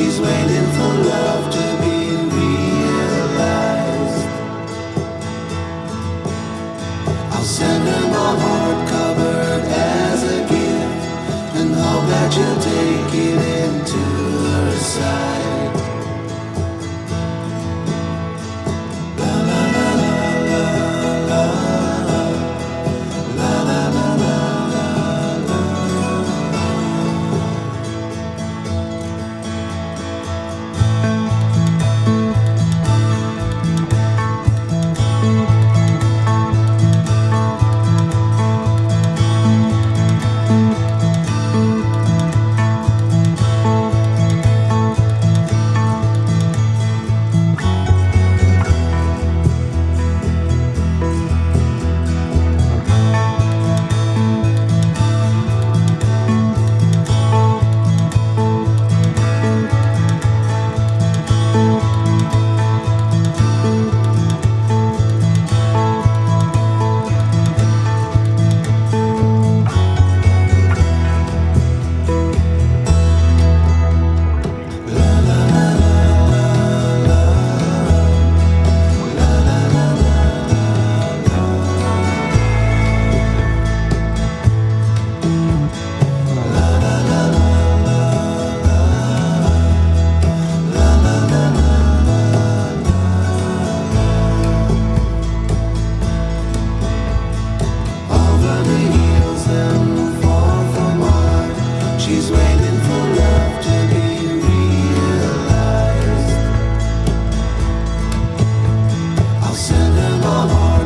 she's waiting for love. Oh.